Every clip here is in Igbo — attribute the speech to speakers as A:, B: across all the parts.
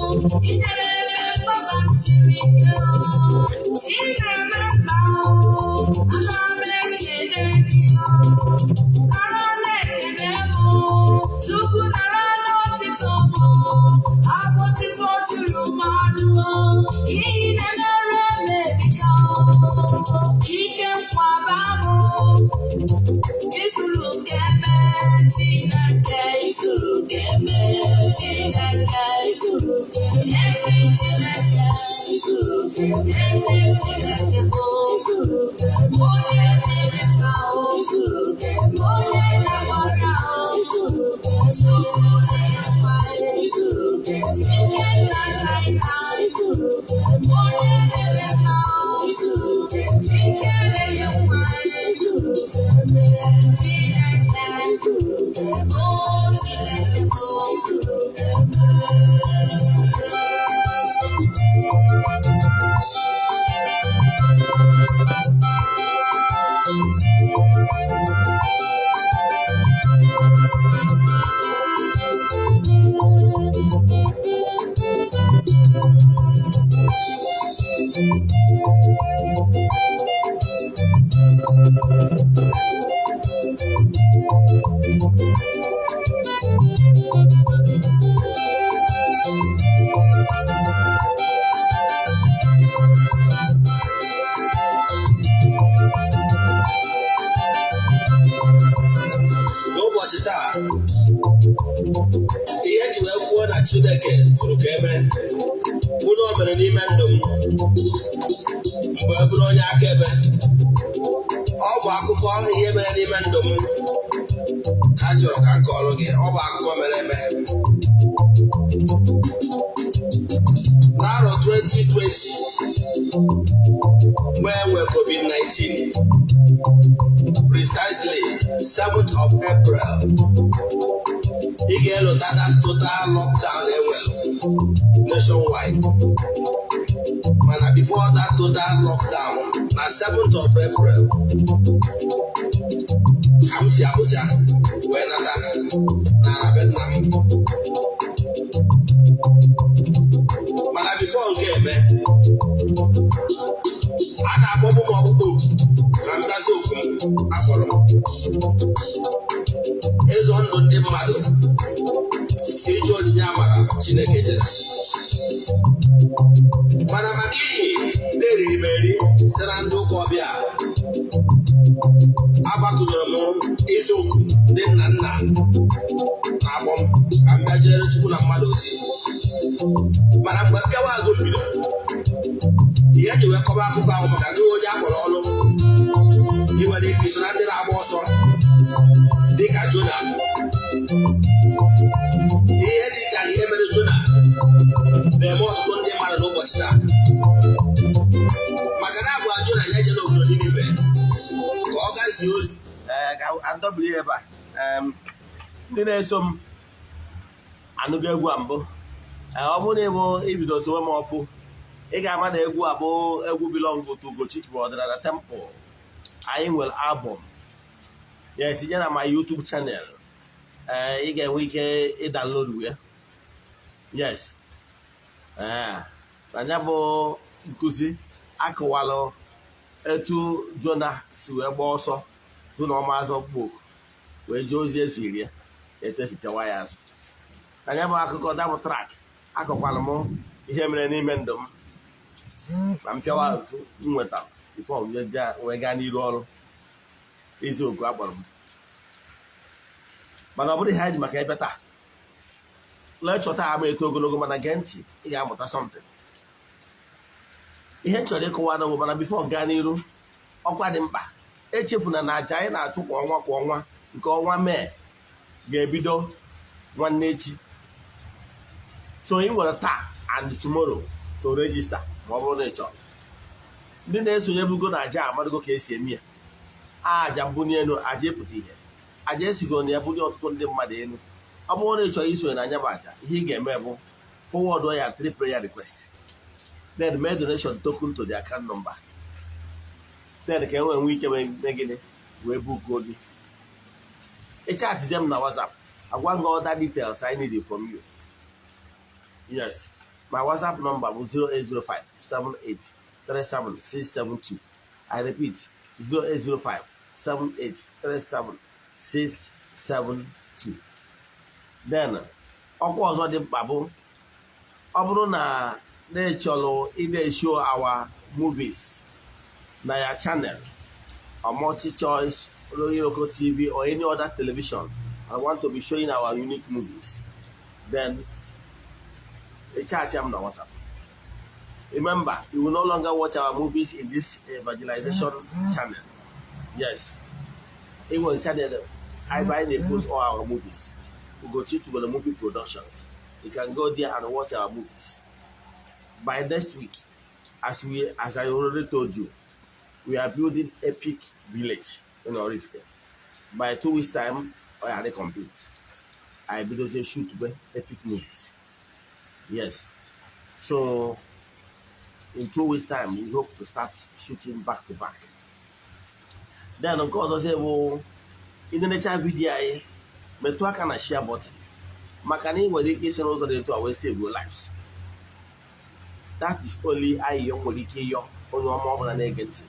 A: n'ụbọchị 2020 mgbe e nwere covid-19 precisely 7th of April. Ị ga-elota that total lockdown enwere nationwide. Mana before that total lockdown na 7th of April. Ka m si Abuja wee nata ihe ji wee kọba akụkọ ahụ maka gị onye akpọrọ ọrụ ị nwere ike iso na ndị na-agba ọsọ dịka Jona. Ihe dịka na ihe mere Jona na-eme ọtụtụ ndị mmadụ n'ụbọchị taa. Maka na agwa Jona ya eje n'obodo Ninive ka ọ gazie ozi.
B: Ka adọbiri ebe a ndị na-eso m anụgo egwu a mbụ. Ee, ọ bụrụ na ịbụ ibido sowe m ọfụ. Ị ga-ama na egwu a bụ egwu belong to Ugochi bụ ọdịnala temple. Anyị nwere album. Ya etinye na my YouTube channel. Ee ị ga-enwe ike ịdownload ya. Yes. Ee na ya bụ nkụzi akụwalụ etu Jona si wee gbaa ọsọ tụ na ọma azọ kpok wee jee ozi esiri ya etu esi pịawa ya azụ. Na bụ akụkọ dabụ trak akọkwara m ihe mere n'ime ndụ m. ma m pịawa azụ bifo wee gaa n'iru ọrụ. Eziokwu akpọrọ m. Mana ọ bụrụ ihe anyị ji maka ebe taa lekchọ taa ama eto ogologo mana gee ntị ị ga-amụta something. Ihe chọrọ ịkọwa na bụ mana bifo gaa n'iru ọkwa dị mkpa. Echefuna na aja anyị na-achụ kwa ọnwa kwa ọnwa nke ọnwa mee ga-ebido nwanne echi. So ị nwere taa and tomorrow to register. Ma ọ bụrụ na ị chọrọ. Ndị na-esonye bugo na aja amadogo ka esi eme ya. Aja mbunye elu aja epụta ihe aja esigoro na ya bunye ọtụtụ ndị mmadụ elu. Ọ bụrụ na ị chọrọ isonye na anya bụ aja ihe ị ga-eme bụ forward ya three prayer request. Then mee donation token to the account number. Then ka e nwee nwee ike mee gịnị? Wee bukuo gị ịchatizie m na whatsapp. Agwa gị other details I need from you. Yes. My whatsapp number bụ 0805 78 37672 I repeat 0805 78 37672 then ọkwa ọzọ dị mkpa bụ ọ bụrụ na na-echọrọ ide show our movies na ya channel or multi-choice local TV or any other television and want to be showing our unique movies, then recharge them on WhatsApp. Remember, you will no longer watch our movies in this evangelization channel. Yes. It was channel I buy they post all our movies. We go to the movie productions. You can go there and watch our movies. By next week, as we as I already told you, we are building epic village in Orifte. By two weeks time, I already complete. I build a shoot epic movies. Yes. So in two weeks time, we hope to start shooting back to back. Then well, in the nature video, I metụ aka na share button maka na ị nwere ike isi n'ụzọ dị etu a wee save lives. That is ayịyọ nwere ike ịyọ onye ọma ọbụla na-ege ntị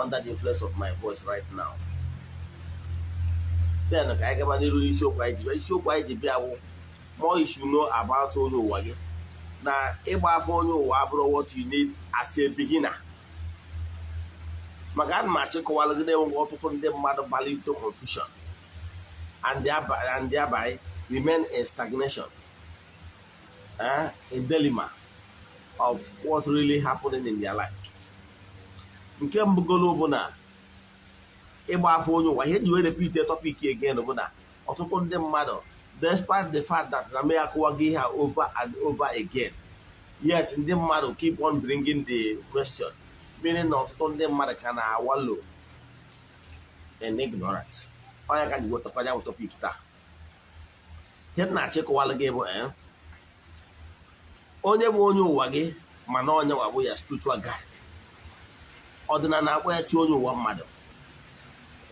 B: under the influence of my voice right now. Then ka anyị gaba n'iru n'isiokwu anyị ji isiokwu anyị ji bịa bụ more you should know onye ụwa gị na ịgba afọ onye ụwa abụrụ what you need as a beginner. Maka ana m achịkọwalụ gị na-enweghị ọtụtụ ndị mmadụ into confusion and thereby, remain in stagnation, uh, in dilemma of what really happening in their life. nke mbụgolo bụ na ịgba afọ onye ụwa ihe ji wee repeat topic again bụ ọtụtụ ndị mmadụ despite the fact that na me akụwago ihe over and over again yet ndị mmadụ keep on bringing the question meaning na ọtụtụ ndị mmadụ ka na-awalo in ignorance onye ka ji wetakwa ya topic taa ihe na-achịkọwalụ gị bụ onye bụ onye ụwa gị mana onye nwa bụ ya spiritual guide. Ọdịnala akpọ ya chi onye ụwa mmadụ.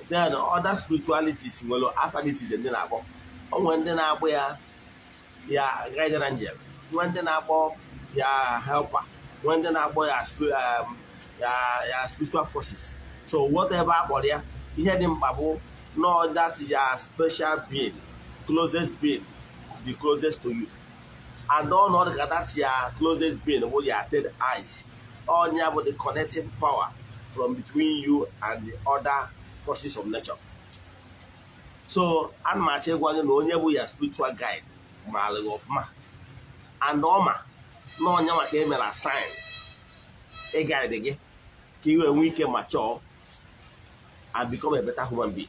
B: Then other spiritualities nwere afa dị na-akpọ. Onwe ndị na-akpọ ya ya guardian angel nwe ndị na-akpọ ya helper. Nwe ndị na-akpọ ya ya ya spiritual forces. So whatever akpọrọ ya ihe dị mkpa bụ no that ya special being closest being the closest to you. And ọnọdụ ka that ya closest being bụ ya third eyes. Ọnya bụ the connecting power from between you and the other forces of nature. So ana m achọ ịgwa gị na onye bụ ya spiritual guide maara gị ọfụma and ọma na onye maka emere assign ịgaịdị gị ka ị wee nwee ike ma chọọ and become a better human being.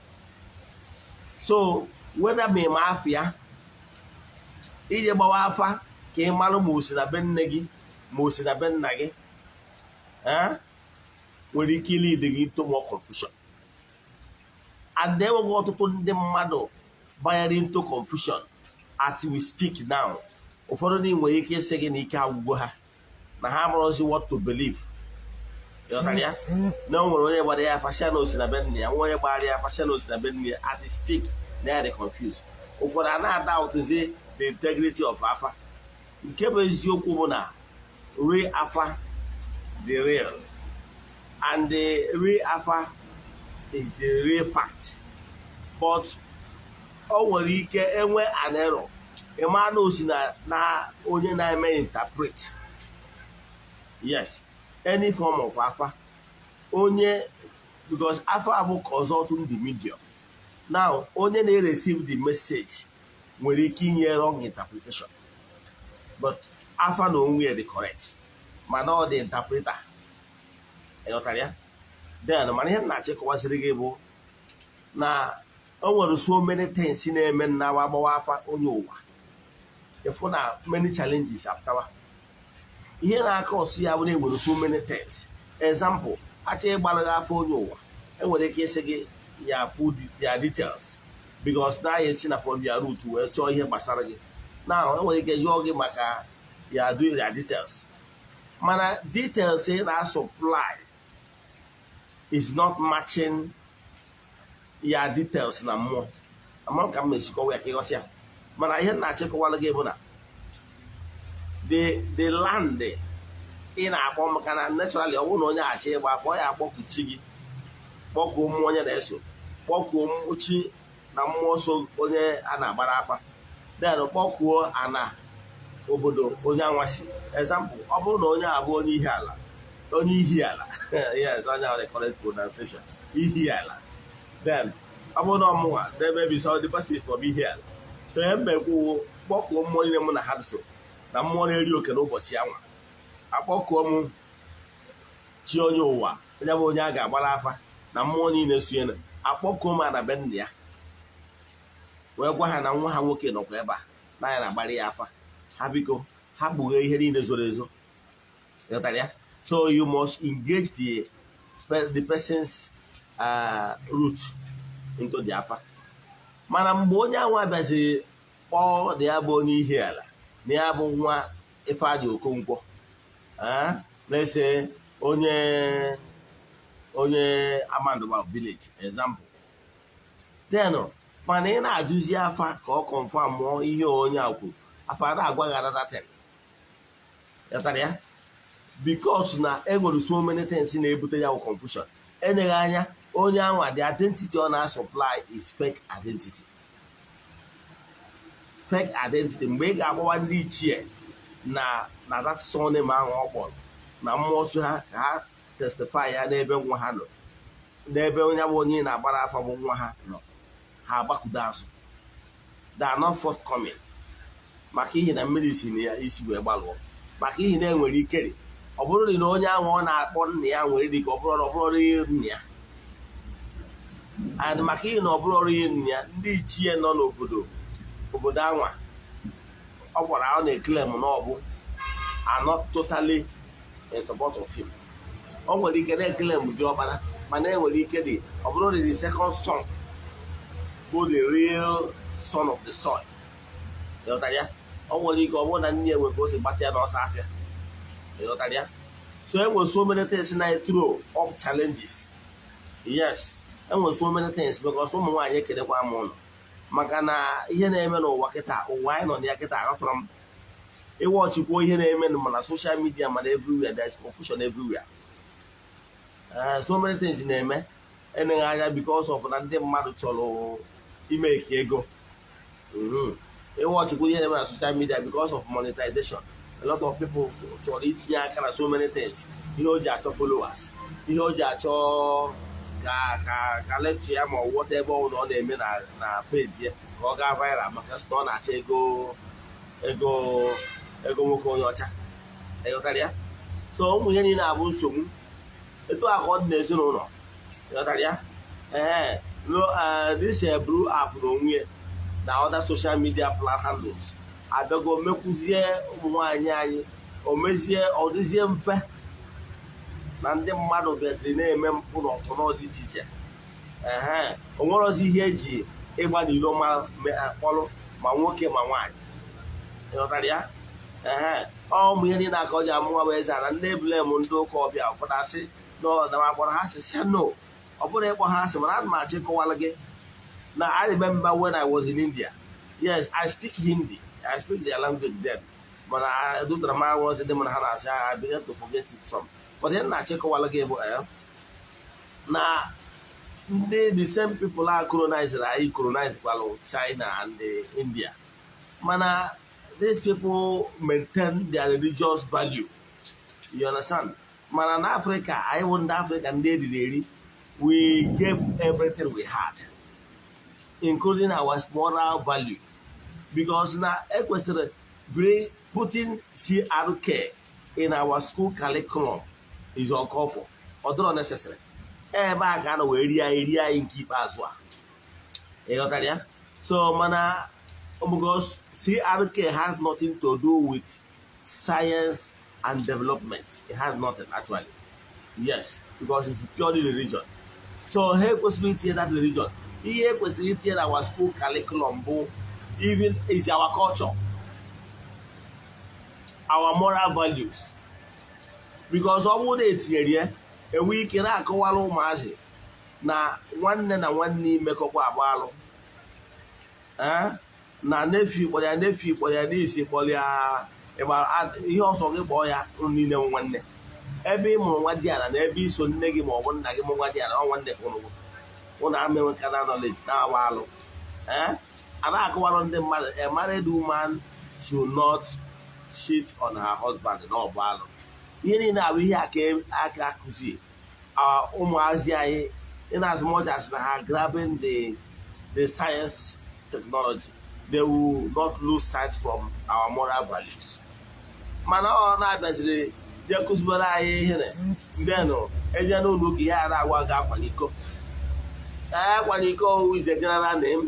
B: So whether ma ịma afọ ya ije gbawa afa ka ị marụ ma o si na be nne gị ma o si na be nna gị nwere ike ilide gị into more confusion and enweghị ọtụtụ ndị mmadụ banyere into confusion. As we speak now ụfọdụ ndị nwere ike ịsị gị na ike agwụgwọ ha na ha amarozi what to believe. Na o onye gbara ya afasịa na osi na be ya nwa onye gbara ya afasịa na osi na be nna ya at speak na ya dị confused. Ụfọdụ a na-ada ụtụzi the integrity of afa nke bụ eziokwu bụ na real afa the real. And the real afa is the real fact. But o nwere ike enwe an error. Ịma na osi na onye na-eme interpret. Yes any form of afa onye because afa bụ consulting the medium. Now onye na-receive the message nwere ike inye wrong interpretation. But afa na onwe ya dị correct. Mana ọ dị interpreter. Ịghọtara ya? Then mana ihe m na-achịkọwasịrị gị bụ na o nwere so many things na-eme na agbawa afa onye ụwa ịfụ na many challenges apụtawa ihe na-aka ọsụ ya bụ na enwere so many things. Example achọ ịgbara gị afọ onye ụwa enwere ike ịsị gị ya food ya details. Because na ya esi na from ya root wee chọọ ihe gbasara gị na enwere ike yọọ gị maka ya do ya details. Mana details ị na-supply is not matching ya details na mmụọ. Ama ka m esikọwa ya ka ịghọta ya. Mana ihe na-achịkọwala gị bụ na the land ị na-akpọ maka na naturally ọ bụrụ na onye achị ịgba afọ ọ ya akpọku chi gị kpọkuo mmụọ onye na-eso kpọkuo mkpuchi na mmụọ so onye a na-agbara afa then kpọkuo ana obodo onye anwasị example ọ bụrụ na onye abụ onye ihe ala onye ihi ala. Yes ahụ the correct pronunciation ihi ala. Then ọ bụrụ na ọmụnwa n'ebe bi the person is from ihe ala. So ihe mbe kwuwo kpọkuo mmụọ niile mụ na ha so na mmụọ na-eri oke n'ụbọchị anwa. Akpọkuo m chi onye ụwa onye bụ onye a ga-agbara afa na mmụọ niile sonye na akpọkuo m ana be nna ya. Wee gwa ha na nwa ha nwoke nọkwa ebe a na ya na-agbara ya afa. Ha biko ha kpughee ihe niile zoro ezo. Ịghọtara ya? So you must engage the, the person's uh, root into the afa. Mana mgbe onye ahụ abịaziri kpọọ na ya bụ onye ihe ala na ya bụ nwa Ifeanyị Okonkwo. Na-ese onye onye Amandoba village example. Then mana ị na-ajụzi afa ka ọ confirm mụọ ihe onye a kwuru. Afa na-agwa gị ị ghọtara ya? Because na enwere so many things na-ebute ya bụ confusion. Enyeghị anya onye anwa the identity ọ na-supply is fake identity. Fake identity. Mgbe ị ga-agbawa ndị ichie na na that surname ahụ ọ na mmụọ so ha ka ha testify ya n'ebe nwa ha nọ n'ebe onye bụ onye na-agbara afa bụ nwa ha nọ. Ha agbakudo azụ. They are not forthcoming. Maka ihi na mmiri si na ya isi wee gbalụọ. Maka ihi na enwere ikeri ọ bụrụ na onye ahụ ọ na-akpọ nna ya nwere dịka ọ bụrụ na ọ bụrụ ihe nna ya. And maka ihi na ọ bụrụ ọrụ ihe nna ya ndị ichie nọ n'obodo obodo anwa ọ gwara ọ na-eklem na ọ bụ anọ totally in support ọ nwere ike na-eklem dị ọbara mana enwere ike dị ọ bụrụ na the second son bụ the real son of the soil. Ọ nwere ike ọ bụrụ na nne ya nwere ka o si gbata ya n'ọsọ afịa. Ị ghọtara ya so e nwere so many things na throw up challenges. Yes e nwere so many things because ụmụ nwaanyị ekelekwa m ụlọ maka na ihe na-eme n'ụwa kịta ụwa anyị nọ na ya kịta aghọtara m. Ịwa ọchịkwuo ihe na-eme mana social media mana everywhere there is confusion everywhere. So many things na-eme. Eneghị anya because of na ndị mmadụ chọrọ ime eke ego ịwa ọchịkwuo ihe na-eme na social media because of monetization. A lot of people chọrọ itinye aka na so many things. Ihe o ji achọ followers. Ihe o ji achọ ka ka ka lecture ya ma ọ wọta ebe ọ ọ na-eme na peji ya ka ọ gaa viral maka sị ọ na-achọ ego ego ego nwoke onye ọcha. Ịghọtara ya? So ụmụ ihe niile abụ nsogbu. Etu a ka ọ dị n'ezinụlọ. Ịghọtara ya? Ee this blue app na onwe ya na other social media handles abịago mekwuzie ụmụ nwaanyị anyị o mezie ọ dịzie mfe. Na ndị mmadụ bịaziri na-eme mpụ na ọpụnọ dị iche iche. Ee o nwerozi ihe eji ịgba n'iro ma kpọrọ ma nwoke ma nwaanyị. Ịghọtara ya? Ee ọ ụmụ ihe niile aka ọ ji amụnwa bụ eze na ndị eblem ndị ụka ọbịa ụfọdụ asị kpọrọ ha sị sị no ọ bụrụ ịkpọ ha asị mana ana m gị na I remember I was in India. Yes I speak Hindi. I speak their language then. Mana dutara m aghọzi ndị mana ha na-asị I began to forget it some. But ihe na-achọ ịkọwala gị bụ na ndị the same people a colonized anyị colonize kwalụ China and India. Mana these people maintain their religious value. You understand? Mana na Africa anyị bụ ndị Africa ndị eriri eri we gave everything we had including our moral value. Because na ekwesịrị putting CRK in our school curriculum is uncalled for. Necessary. Ebe a ka a nọ wee rie anyị rie anyị nke ikpeazụ a. Ịghọtara ya? So mana because CRK has nothing to do with science and development. It has nothing actually. Yes because it's purely religion. So ha ekwesịrị itinye that religion. Ihe ekwesịrị itinye na our school curriculum bụ even is our culture our moral values. Because ọ bụrụ na etinyere ya enwe ike na-akọwara ụmụazị na nwanne na nwanne imekọkwa agba alụ. Na nefi kpọrọ ya nefi kpọrọ ya n'isi kpọrọ ya ihe ọsọ gị kpọọ ya niile nwanne. Ebe ị mụrụ nwa diara na ebe iso nne gị ma ọ bụ nna gị mụ nwa diara ọ nwanne ụnụ ama enwekana knowledge na-agba alụ. A na-akọwara ndị mmadụ a married woman should not cheat on her husband. Na ọ bụ alụ. Ihe niile abụ ihe aka akụzi ụmụazị anyị in as na ha grabbing the the science technology they will not lose sight from our moral values. Mana ọ na-abịaziri jee kụzibere anyị ihe ndenụ eje n'ụlọ ụka ihe a na-agwa gị akwala iko akwala iko general name?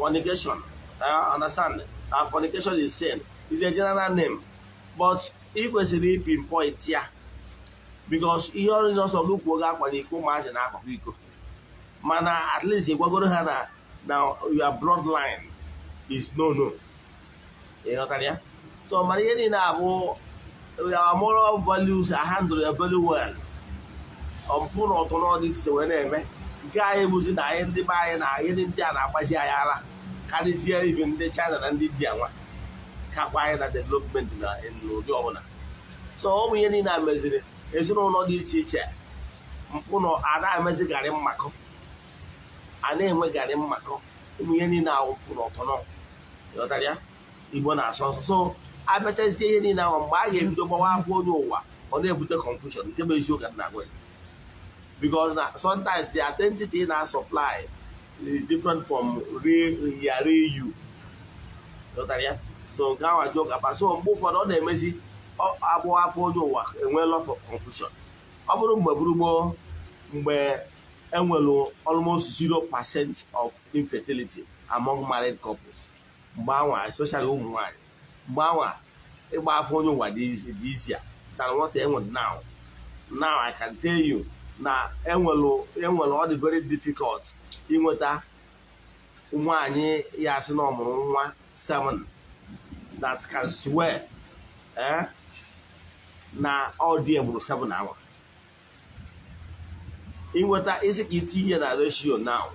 B: Fornication. Uh, understand? Uh, fornication is sin. Is a general name. But ị kwesịrị ipinpoint ya because ihe ọrụ ọsọ gị kwuo gị akwala iko ụmụazị na-akwakwa iko. Mana at ịgwagoro ha na na your bloodline is no no ị ghọtara so mana ihe niile abụ our moral values are handled very well. Ọmpụ na ọtọ wee na-eme. Nke anyị bụzi na anyị ndị be anyị na ihe ndị a na-agbazi anyị ara. Karịzie ibe ndị China na ndị India nwa kakwa anyị na development na n'ụdị ọbụla. So ụmụ ihe niile a meziri ezinụlọ dị iche iche mpụ na a na-emezi garị mmakọ a na-enwe garị mmakọ ụmụ ihe niile ahụ na ọtọ ị ghọtara ya? Igbo na-asọ nsọ so abịachazie ihe niile ahụ mgbe a ga-ebido gbawa afọ onye ụwa ọ na-ebute confusion nke bụ eziokwu na agwa because na sometimes the identity na supply is different from real you. So nke ahụ ajụ kapa so mgbe ụfọdụ ọ na-emezi agbụ afọ onye ụwa enwe lot confusion. Ọ bụrụ mgbe gburugburu mgbe enwere almost zero percent of infertility among married couples. Mgbe anwa especially ụmụ nwanyị mgbe anwa ịgba afọ onye ụwa dị isi a than what enwere now. Now I can tell you na enwere enwere ọ dị very difficult inweta nwaanyị ya asị na ọmụrụ nwa 7 that can swear eh, na ọ dị egburu 7 awa inweta isi ka iti ihe na ratio now?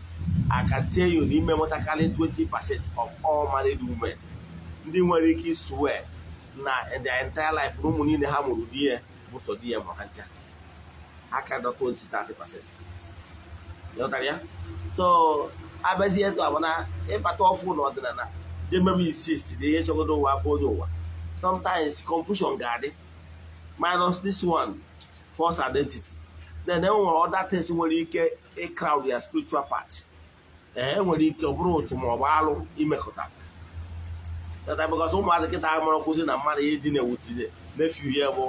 B: I can tell you n'ime nwetakarị 20 percent of all married women ndị nwere ike swear na their entire life na niile ha mụrụ di bụ sọ di ya ma ha ncha. Aka dọ 20-30 percent. Ịghọtara ya? So abịazie etu abụ na ịbata ọfụ n'ọdịnala je mebe insist na ihe chọgodo ụwa afọ onye ụwa. Sometimes confusion ga-adị. Minus this one false identity. Then e nwere other things nwere ike ịcrowd ya spiritual part. Ee nwere ike ọ bụrụ otu ma ọ bụ alụ imekọta. Because ụmụazị kịta mụrụ kwụsị na mmadụ ihe dị na-ewutinye nefiu ya bụ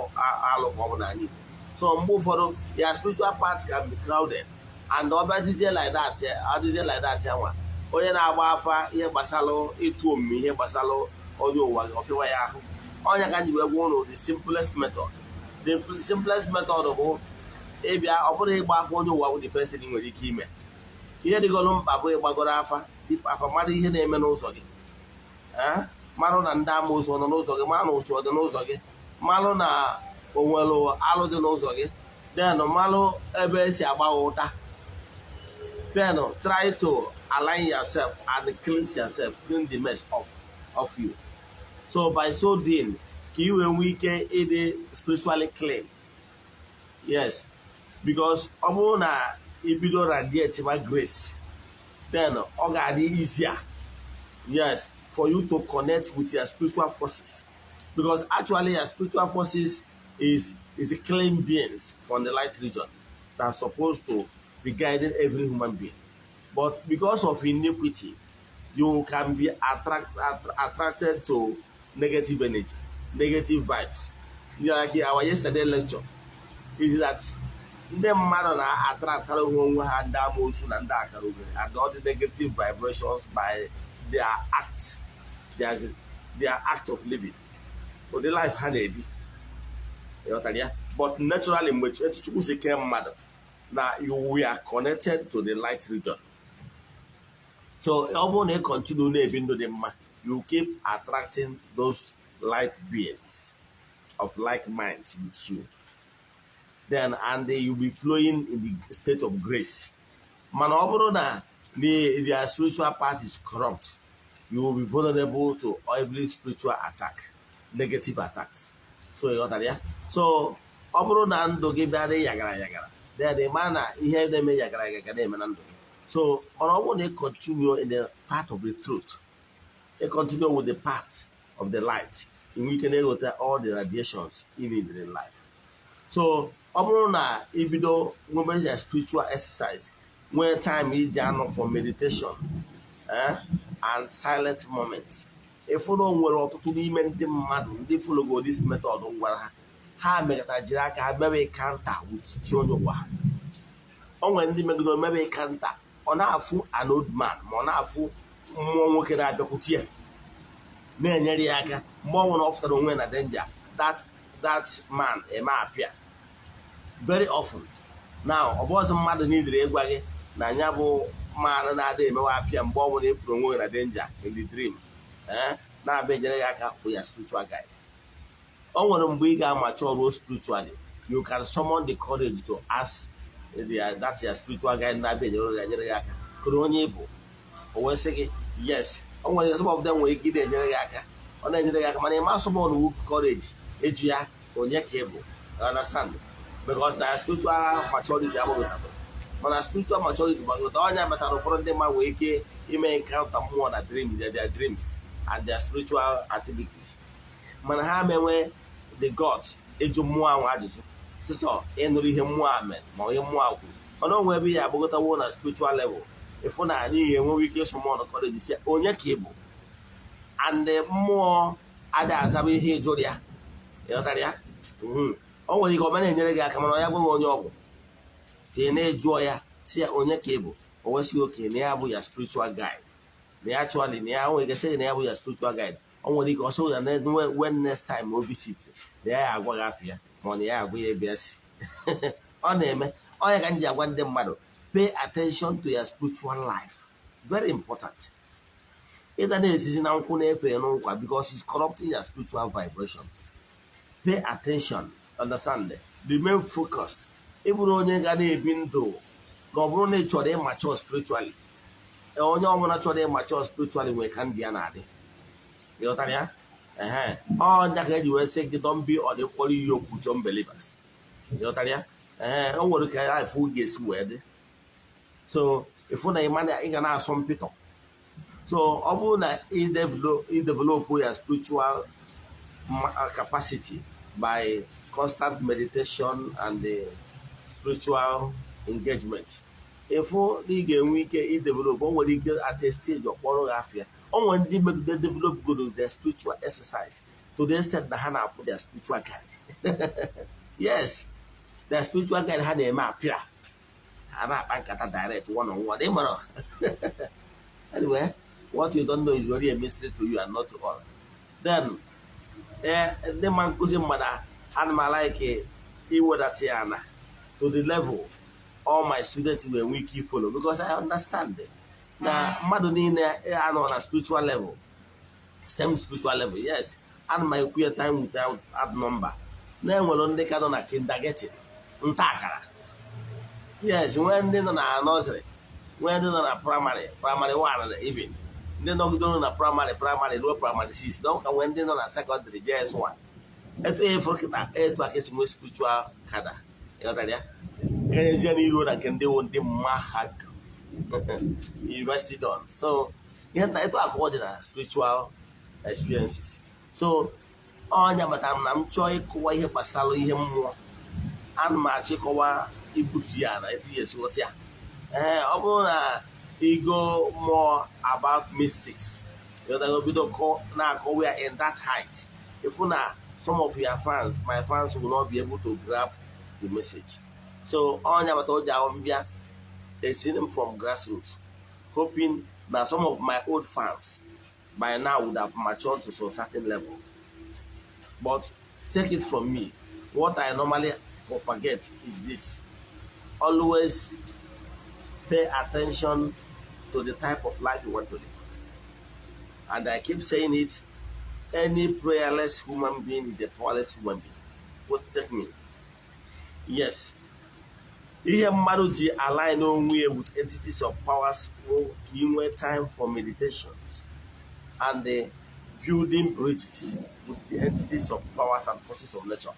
B: alụ ka ọ bụ n'ala Igbo so mgbe ụfọdụ ya spiritual part can be crowded. And ọbịa dịzie like that adịzie like that ya nwa. Onye na-agba afa ihe gbasara ịtụ omume ihe gbasara onye ụwa ọfịwa ya ahụ. Ọnya ka njiwe gwa ụlọ the simplest method. The simplest method bụ ịbịa ọ bụrụ ịgba afa onye ụwa bụ the thing nwere ike ime. Ihe dịgoro mkpa bụ ịgbagoro afa afa mmadụ ihe na-eme n'ụzọ gị. Marụ na ndị amoosu nọ n'ụzọ gị ma na ụchụ ọ n'ụzọ gị. Malụ na onwelu alụ dị n'ụzọ gị. Then malụ ebe esi agba ụta. Then try to align yourself and cleanse yourself clean the mess off of you. So by so doing ka ị wee nwee ike ịdị spiritually clean. Yes. Because ọ bụrụ na ibido radiate ma grace then ọ ga-adị easier. Yes. For you to connect with your spiritual forces. Because actually your spiritual forces is is the clean beings from the light region that are supposed to be guiding every human being. But because of iniquity you can be attract, att- attracted to negative energy negative vibes. You know, like our yesterday lecture. Is that ndị mmadụ na-ataraktara onwe ha ndị amoosu na ndị akara obere and all the negative vibrations by their act their, their act of living. Ụdị life ha na-ebi ịghọtara ya. But naturally mgbe chukwu si kee mmadụ na you we are connected to the light region. So ọ bụrụ na ị continue na-ebi ndụ dị mma you keep attracting those light beings of like minds with you. Then and will be flowing in the state of grace. Mana ọ bụrụ na the their spiritual part is corrupt you will be vulnerable to every spiritual attack negative attacks so ị ghọtara ya. So ọ bụrụ na ndụ gị bịa dị yagara yagara then ị ma na ihe na-eme yagara yagara na-eme na ndụ gị. So mana ọ bụrụ na ị continue in the path of the truth ị continue with the path of the light ị nwere ike na-eghọta all the radiations need in life. So ọ bụrụ na ibido nwebe spiritual exercise nwee time iji anọ for meditation eh, and silent moments ịfụ na o nwere ọtụtụ n'ime ndị mmadụ ndị fologo this method m gwara ha. Ha mekata jiri aka ha mebe kanta with chi onye ụwa ha. O nwere ndị megidere mebe kanta ọ na-afụ an ma ọ na-afụ mmụọ nwoke na-abịakwute ya. Na-enyere ya aka mgbe ọ nwere ọ onwe na danger. That man eme apịa very often. Now ọ bụ mmadụ niile ịgwa gị na ya bụ mmanụ na-ada emewe apịa mgbe ọ bụla efuru onwe na danger in the dream. Na-abịa enyere gị aka ya spiritual guide. O nwere mgbe ị ga-amacha ọrụ spiritually you can summon the courage to ask the, that's your spiritual guide na-abịa enyere gị enyere gị aka. Kụrụ onye ị bụ? O wee sị gị yes. O nwere of them nwere ike ị na-enyere gị aka. Ọ na-enyere gị aka mana ịma summon wu courage eju ya onye ka ị bụ? Understand? Because na spiritual maturity agbagọtabụ mana spiritual maturity gbagọta ọnya metara ụfọdụ ndị mmadụ nwere ike ime encounter mmụọ na dream their dreams. And their spiritual activities. Mana ha menwe the god ịjụ mmụọ ahụ ajụjụ sịsọ ịnụrụ ihe mmụọ a mere ma onye mmụọ a kwuru mana onwe ebe ya agbagọtawo na spiritual level. Ịfụ na anyị ga-enwewe ike ịsụmọn kọleji si onye ka ị bụ mmụọ adịghị azaba ihe ịjụrụ ya ị ghọtara ya? Mhm. o nwere ike ọ ma na-enyere gị aka mana ya gwaghị onye ọgwụ. Tie na-ejụọ ya si ya onye ka ị bụ o wesịghị oke na ya bụ ya spiritual guide. Na ya chụalị na ya nwere ike na ya bụ ya spiritual guide. O nwere ike ọsọ ya when next time o visit na ya agwa gị afọ ya ma ọ na ya agwa ya ebe ya si ọ na-eme ọ ya ka m ji agwa ndị mmadụ pay attention to your spiritual life. Very important. Ịda na-etizi na nkwụ na-efe n'ụkwa because it's corrupting your spiritual vibrations. Pay attention understand? Remain focused. Ị bụrụ onye ga na-ebi ndụ na ọ bụrụ na ị chọrọ ịmature spiritually. Onye ọbụla chọrọ ịmature spiritually nwere ka ndị ya na-adị ịghọtara ya? Ehe. Ọ nya ka eji wee sị gị don't be unequally yoked with unbelievers. Ịghọtara ya? Ee o nwere ka ifu ga-esi wee dị. So ịfụ na ịma na ị ga na-asọ mpịtọ. So ọ bụrụ na develop ya spiritual capacity by constant meditation and uh, spiritual engagement ịfụ na ị ga-enwe ike idevelop o nwere ike at stage ọkpọrọ gị afịa o nwere ndị megide develop good their spiritual exercise. To the extent na ha na-afụ their spiritual guide. Yes their spiritual guide ha na-eme apịa ha na-akpa nkata direct one on one. Ịmara anyway what you don't know is really a mystery to you and not to all. Then ee ndị ma nkụzi mmadụ ana m alaike iwedata ya na to the level all my students will enwe ike follow because I understand na mmadụ niile anọ na spiritual level same spiritual level yes. Ana m ekwu time without add number. Na-enwere ndị ka nọ na kindergarten nta akara. Yes nwee ndị nọ na nursery nwee ndị nọ na praịmarị praịmarị 1 na even. Ndị nọgidere na praịmarị praịmarị ruo praịmarị 6 na ụka nwee ndị nọ na sekọndịrị JS1 etu fụrụ kịta etu aka nwee spiritual kada kenyezie n'iru na nke ndị ndị mahadum university don so ihe nta etu akụkọ dị na spiritual experiences. So ọnya batara m na m chọọ ịkọwa ihe gbasara ihe mmụọ. Ana m achịkọwa ibutu ya na etu ya esi ya. Ee ọ bụrụ na igo more about mystics bido na-akọwa ya in that height ifu na some of your fans my fans will not be able to grab the message. So ọnya bata o ji ahụ mbịa esiri m from grassroots hoping that some of my old fans by now would have matured to some certain level. But take it from me, what I normally propagate is this. Always pay attention to the type of life you want to live. And I keep saying it, any prayerless human being is a powerless human being. What take me? Yes. Ihe mmadụ ji align onwe ya with entities of powers bụ ka ị time for meditations and the building bridges with the entities of powers and forces of nature.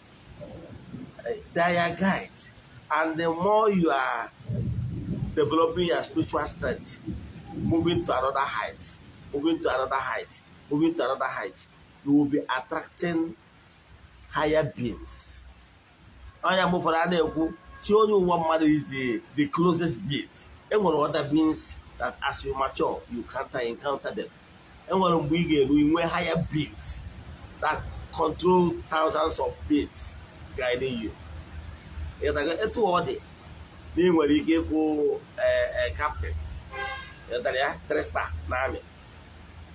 B: Uh, They are guides. And the more you are developing your spiritual strength, moving to another height, moving to another height, moving to another height, you will be attracting higher beings. Onye mgbe ụfọdụ a na-ekwu chi ụwa mmadụ is the, the closest being. Enwere other beings that as you mature, you can encounter them. enwere mgbe ị ga-eru inwe higher beings that control thousands of beings guiding you. Etu ọ dị na ị nwere ike ịfụ captain. Ịtara ya trista na amị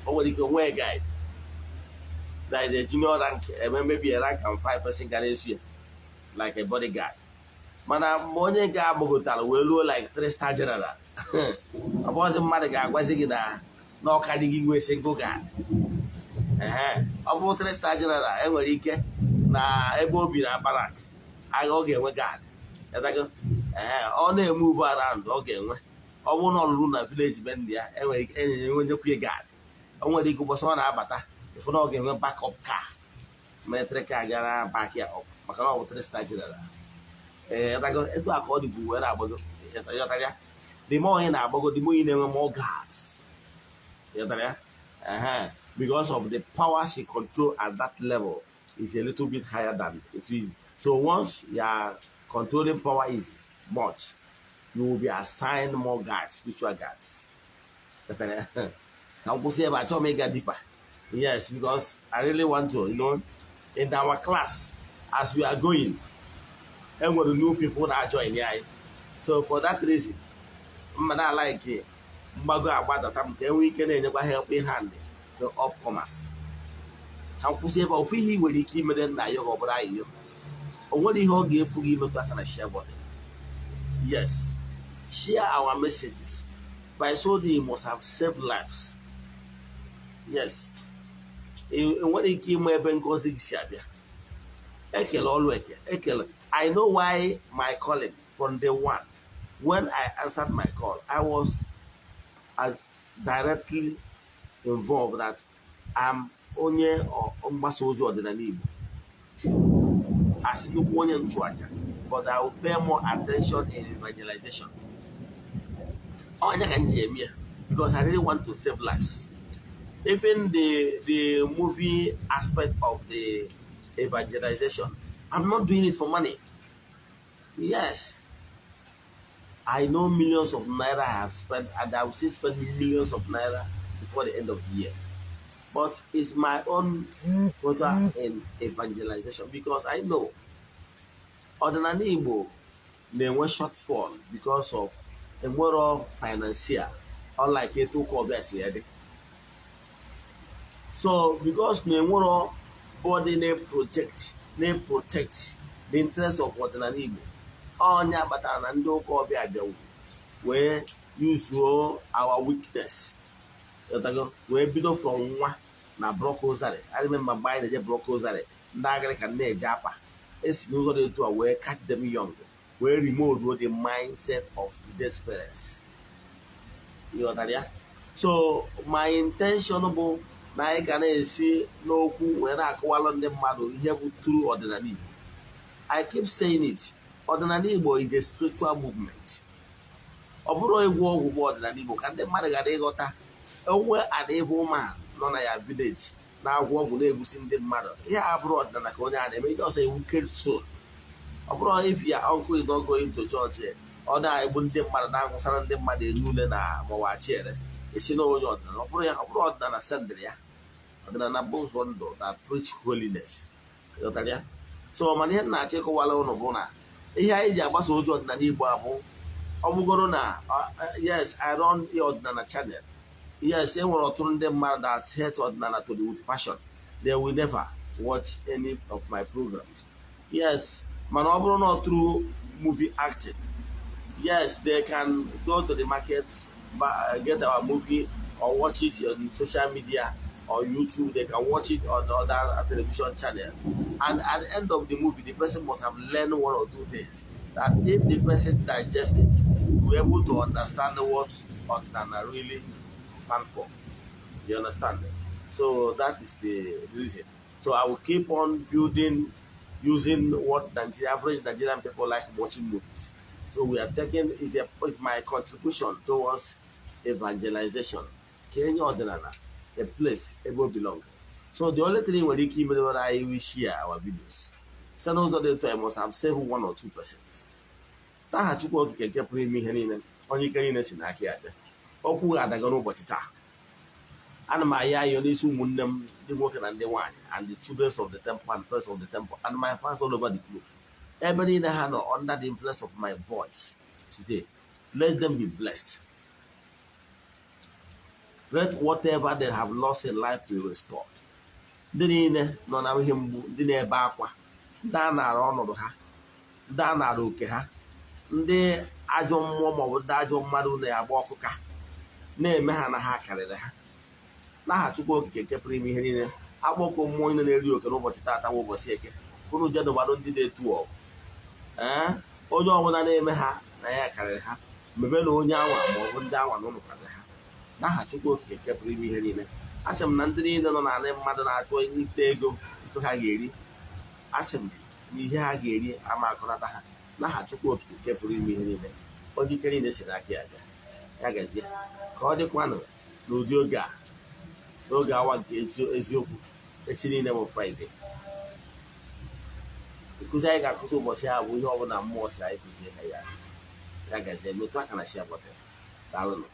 B: o nwere ike nwee guide. Na junior rank a rank and five person ga na-eso ya like a bodyguard. Mana mgbe onye nke agbagotara wee ruo like three star general. Ọ bụghịzi mmadụ ga-agwazi gị na n'ọka dị gị guard ee ọ bụ three star enwere ike na ebe o bi na barak agha ọ ga-enwe ee ọ na-emuvu around ọ ga-enwe. Ọ bụrụ na ọ lụrụ na village be ndị ya enwere ike enye enwenyekwu guard. O nwere ike ụbọchị ọ na-abata ịfụ na ọ ga-enwe backup car. Military car gara back ya maka na ọ bụ three star etu a ka ọ dịbu wee na-agbago the more ị na-agbago the more ị na-enwe more guards uh-huh. because of the power she control at that level is a little bit higher than it is. So once your controlling power is much, you will be assigned more guards, spiritual guards. Yes, because I really want to, you know, in our class, as we are going, the new people are joining, yeah. So for that reason, I like it. mgbago agbadata m ka enwee ike na-enyekwa helping hand to upcomers ka m kwụsị ebe ofu ihe ị nwere ike imere nna ya ọ bụrụ ayịyo o nwere ihe ọ ga-efu gị imetụ aka na share button. Yes. Share our messages. By so they must have saved lives. Yes. Enwere ike ịma ebe ngozi gị si abịa. Ekele ọlụ eke ekele. I know why my calling from day one. When i answered my call i was as directly involved that I'm onye mgbasa ozi ọdịnala Igbo as nnukwu onye nchụaja but I will pay more attention in evangelization. Onye ka m ji because I really want to save lives. Even the the movie aspect of the evangelization I'm not doing it for money yes I know millions of naira I have spent, and I will still spend millions of naira before the end of the year. But it's my own quota in evangelization because I know ọdịnala Igbo na-enwe shortfall because of enwero financial unlike etu ụka ọbịa si ya. So because na enwero body na-project na-protect the interest of ọdịnala Igbo. Onye kpatara na ndị ụka ọbịa bịawu wee yuzuo our weakness. Wee bido from nwa na brokozari remember mgbe anyị na-eje brokozari ndị agịrịka na-eje akpa esi n'ụzọ dị etu a wee catch them young wee remove the mindset of today's parents ịghọtara ya? So my intention bụ na anyị ga na-esi n'okwu wee na-akọwalụ ndị mmadụ ihe bụ true ọdịnala Igbo. I keep saying it ọdịnala Igbo is a spiritual movement. Ọ bụrụ egwu ọgwụ bụ ọdịnala Igbo ka ndị mmadụ gara ịghọta. Onwe an evil man nọ na ya village na-agwọ ọgwụ na-egbusi ndị mmadụ. Ihe a bụrụ ọdịnala ka onye a na-eme ije ọsọ iwu soul. Ọ bụrụ if ya uncle is not going to church ọ na-egbu ndị mmadụ na-agwụsara ndị mmadụ elu ule na mawachiere esi na onye ọdịnala. Ọ bụrụ ya ọ bụrụ ọdịnala sendịrị ya ndụ na preach holiness. So mana ihe m na-achọ ịkọwara ụnụ bụ na ihe anyị ji agbasa ozi ọdịnala Igbo abụ ọ na yes I run a ọdịnala channel. Yes e nwere ọtụtụ ndị mmadụ that hate ọdịnala to the with passion they will never watch any of my programs. Yes mana ọ bụrụ through movie acting. Yes they can go to the market get our movie or watch it on social media or YouTube they can watch it on other television channels and at the end of the movie the person must have learned one or two things that if the person digests it be able to understand what ọdịnala really stand for. You understand? So that is the reason. So I will keep on building using what Nigeria, average Nigerian people like watching movies. So we are taking is a is my contribution towards evangelization. Kenya Ordinana, a place able belong. So the only thing we keep when I will share our videos. Send us the time must have saved one or two percent. Taha Chukwu okike nke pụrụ ime ihe niile onye ike niile si n'aka ya bịa okwu ga-adaga n'ụbọchị taa ana m ayọ ayọ n'isi ụmụnne m ndị nwoke na ndị nwaanyị and the children of the temple and friends of the temple and my fans all over the globe ebe niile ha nọ under the influence of my voice today let them be blessed let whatever they have lost in life be restored. Ndị niile nọ na ihe mgbu ndị na-ebe akwa ndị a nara ọnọdụ ha ndị a nara oke ha ndị ajọ mmụọ maọbụ ndị ajọ mmadụ na-agba ọkụka na-eme ha na ha karịrị ha. N'aha Chukwu okike nke pụrụ ime ihe niile akpọkọ mmụọ niile na-eri oke n'ụbọchị taata bụ ụbọchị eke kwuru jedụbadụ ndị na-etu ọgụ ee onye ọbụla na-eme ha na ya karịrị ha mebe na onye anwa maọbụ ndị anwa na ụlọ karịrị ha. N'aha Chukwu okike nke ime ihe niile. Asị m na ndị niile nọ n'ala mmadụ na-achọ ite ego ntụ ha ga-eri. Asị m na ihe ha ga-eri ama akụnata ha. N'aha Chukwu okike nke ime ihe niile onye niile si n'aka ya ya gazie ka ọ dịkwanụ n'ụdị oge a n'oge awa nke eziokwu echi niile bụ fraịde nkụzi anyị ga-akụzi ụbọchị a bụ ihe ọbụla mmụọ si anyị kụzie ya. Ya gazie metụ aka na shi abọta daalụnụ.